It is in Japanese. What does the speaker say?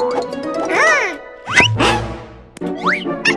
うん。